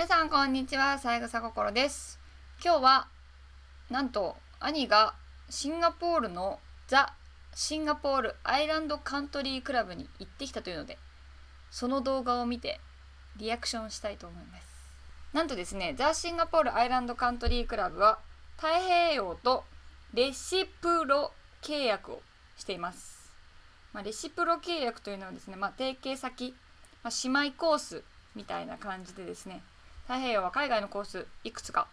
皆さんこんにちは、三枝心です。今日はなんと兄がシンガポールのザ・シンガポールアイランドカントリークラブに行ってきたというので、その動画を見てリアクションしたいと思います。なんとですね、ザ・シンガポールアイランドカントリークラブは太平洋とレシプロ契約をしています。まあ、レシプロ契約というのはですね、まあ、提携先、まあ、姉妹コースみたいな感じでですね太平洋は海外のコースいくつか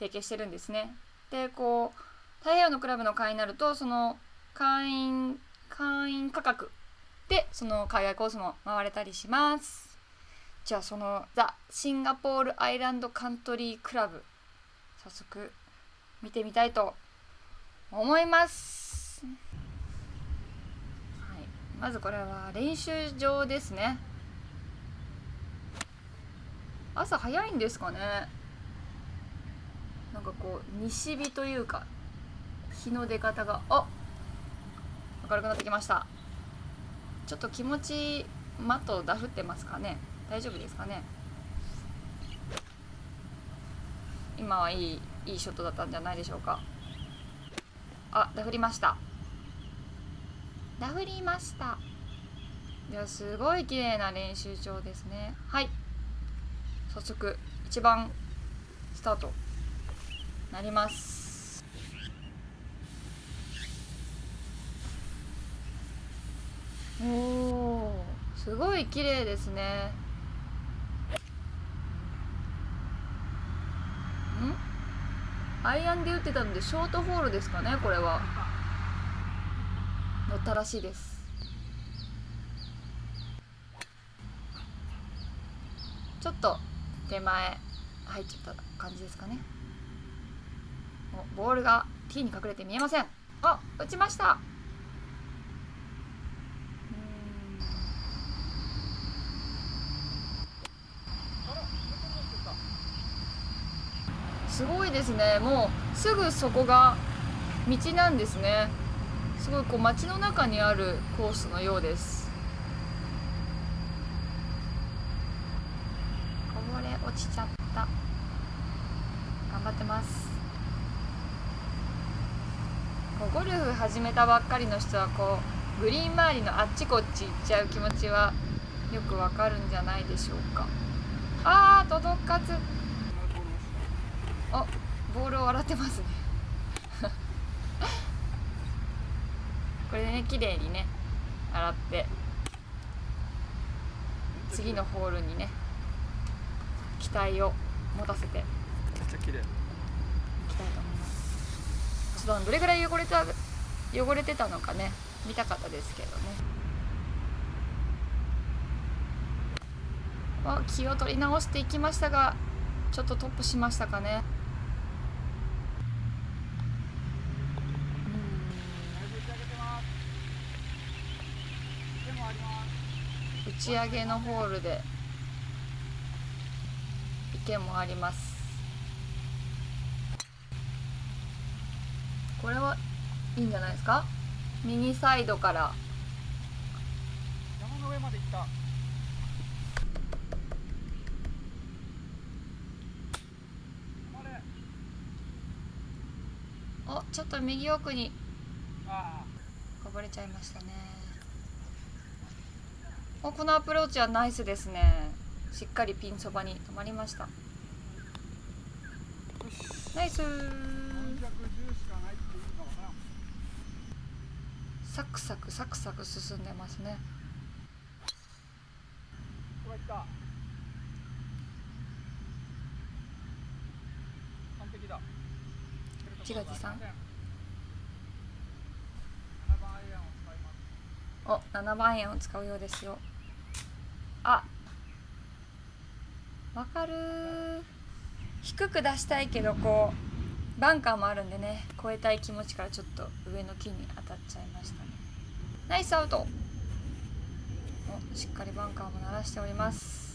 提携してるんですね。でこう太平洋のクラブの会員になるとその会員会員価格でその海外コースも回れたりします。じゃあそのザ・シンガポールアイランドカントリークラブ早速見てみたいと思います。はい、まずこれは練習場ですね。朝早いんですかね。なんかこう西日というか日の出方があ明るくなってきました。ちょっと気持ちマットダフってますかね。大丈夫ですかね。今はいいいいショットだったんじゃないでしょうか。あダフりました。ダフりました。いやすごい綺麗な練習場ですね。はい。早速一番スタート。なります。おおすごい綺麗ですね。ん。アイアンで打ってたのでショートホールですかねこれは。乗ったらしいです。ちょっと。手前入っちゃった感じですかね。おボールが T に隠れて見えません。あ打ちました。すごいですね。もうすぐそこが道なんですね。すごいこう街の中にあるコースのようですこぼれ落ちちゃった頑張ってますこうゴルフ始めたばっかりの人はこうグリーン周りのあっちこっち行っちゃう気持ちはよくわかるんじゃないでしょうか。あー届かず。あボールを洗ってますね。これでね綺麗にね洗って。次のホールにね期待を持たせて。いめっちゃ綺麗。きたいと思いますどれぐらい汚れた汚れてたのかね見たかったですけどね。あ気を取り直していきましたがちょっとトップしましたかね。打ち上げのホールで池もありますこれはいいんじゃないですか？右サイドから。山の上まで行った。おちょっと右奥に。あこぼれちゃいましたね。おこのアプローチはナイスですね。しっかりピンそばに止まりました。ナイス410しかないっていうのかなサクサクサクサク進んでますね。完璧だ。自画自賛7番アイアンを使います。お7番円を使うようですよ。あ。わかる低く出したいけどこうバンカーもあるんでね超えたい気持ちからちょっと上の木に当たっちゃいましたね。ナイスアウト。おしっかりバンカーも鳴らしております。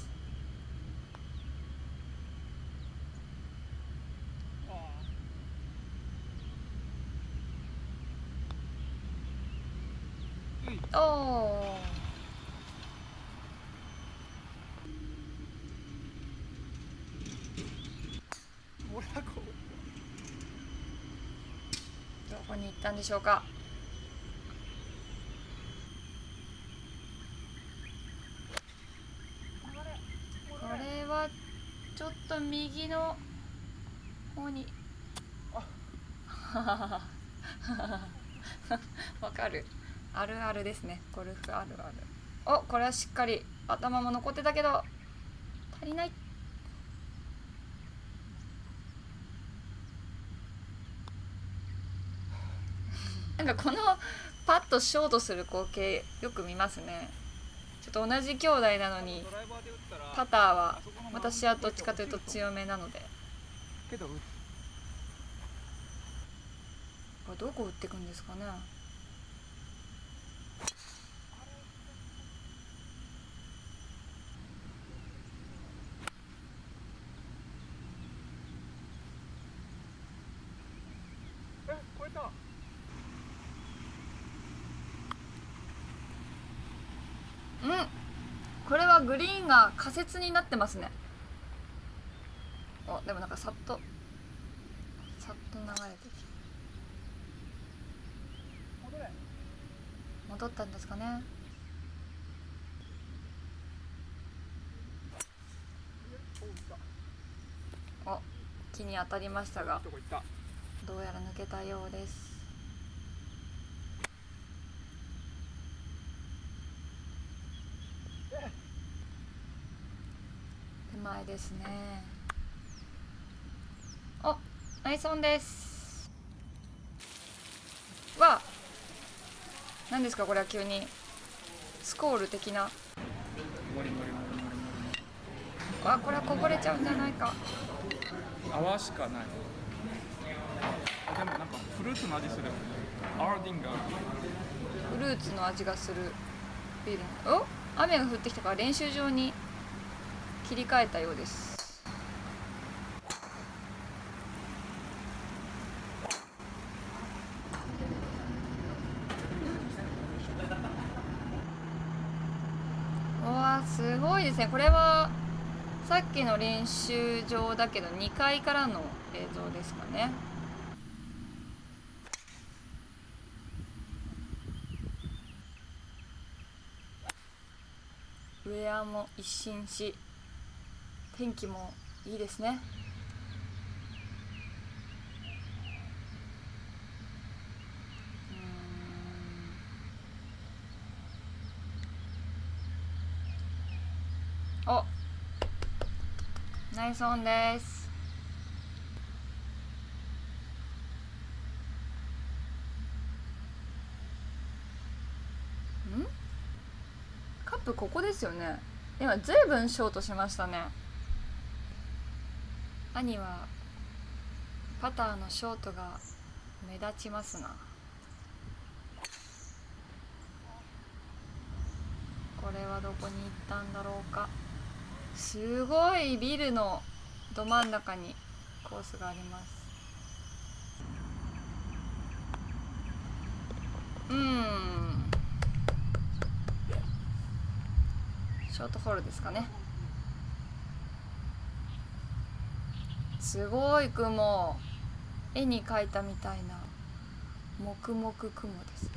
おおったんでしょうか？これはちょっと右の方に。わかる。あるあるですね。ゴルフあるある。おこれはしっかり頭も残ってたけど足りない。なんかこのパッとショートする光景よく見ますね。ちょっと同じ兄弟なのにパターは私はどっちかというと強めなので。これどこ打ってくんですかね。え超えたうんこれはグリーンが仮説になってますね。おでもなんかさっとさっと流れてき戻ったんですかね。お木に当たりましたがどうやら抜けたようです手前ですね。おナイスオンです。わあ何ですかこれは急に。スコール的な。わあこれはこぼれちゃうんじゃないか。リ泡しかない。あでもなんかフルーツの味する。エルディンガーフルーツの味がする。ビールの。お雨が降ってきたから練習場に切り替えたようです。わすごいですね。これはさっきの練習場だけど2階からの映像ですかね。ウェアも一新し。天気もいいですね。お。ナイスオンです。ん？カップここですよね。今ずいぶんショートしましたね。兄はパターのショートが目立ちますな。これはどこに行ったんだろうか。すごいビルのど真ん中にコースがあります。うん。ショートホールですかね。すごい雲。絵に描いたみたいな。黙々雲です。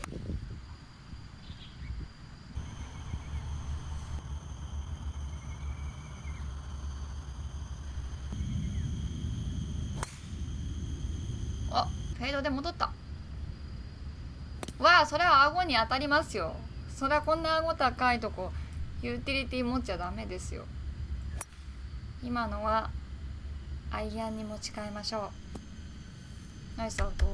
あフェードで戻った。わあそれは顎に当たりますよ。それはこんな顎高いとこユーティリティ持っちゃダメですよ。今のはアイアンに持ち替えましょう。ナイスアウト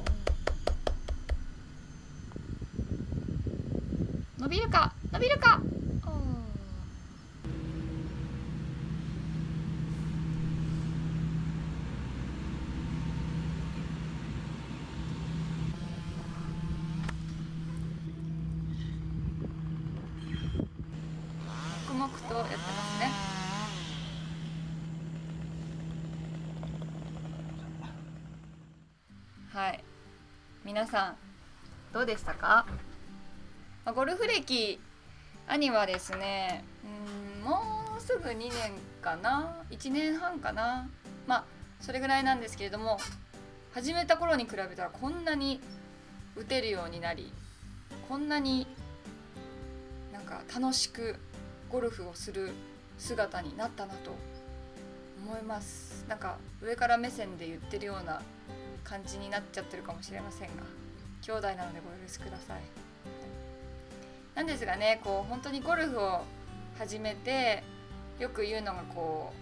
伸びるか？伸びるか？黙々とやってますねはい。皆さんどうでしたか、まゴルフ歴兄はですねうんもうすぐ2年かな？1年半かな？まあそれぐらいなんですけれども始めた頃に比べたらこんなに打てるようになりこんなになんか楽しくゴルフをする姿になったなと思います。なんか上から目線で言ってるような感じになっちゃってるかもしれませんが兄弟なのでご許しください。なんですがねこう本当にゴルフを始めてよく言うのがこ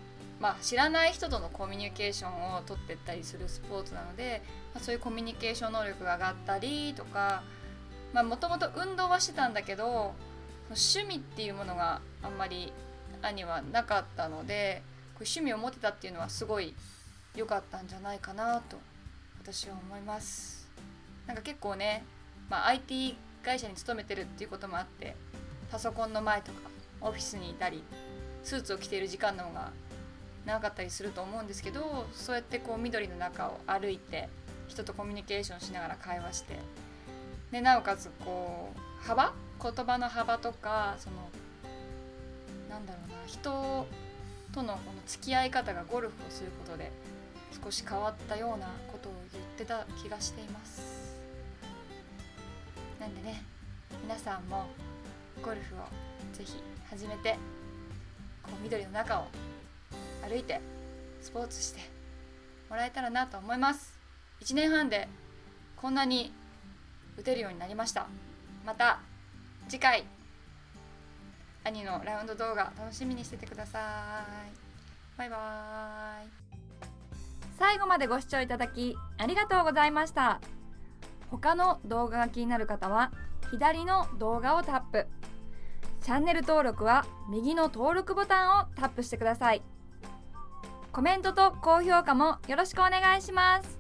うまあ知らない人とのコミュニケーションを取ってったりするスポーツなので、まあ、そういうコミュニケーション能力が上がったりとかもともと運動はしてたんだけど趣味っていうものがあんまり兄はなかったのでこう趣味を持てたっていうのはすごい良かったんじゃないかなと私は思います。なんか結構ね、まあ、IT 会社に勤めてるっていうこともあってパソコンの前とかオフィスにいたりスーツを着ている時間の方が長かったりすると思うんですけどそうやってこう緑の中を歩いて人とコミュニケーションしながら会話してでなおかつこう幅？言葉の幅とかそのなんだろうな人とのこの付き合い方がゴルフをすることで少し変わったようなことを言ってた気がしています。なんでね皆さんもゴルフをぜひ始めてこう緑の中を歩いてスポーツしてもらえたらなと思います。1年半でこんなに打てるようになりました。また次回兄のラウンド動画楽しみにしててください。バイバーイ。最後までご視聴いただきありがとうございました。他の動画が気になる方は左の動画をタップ。チャンネル登録は右の登録ボタンをタップしてください。コメントと高評価もよろしくお願いします。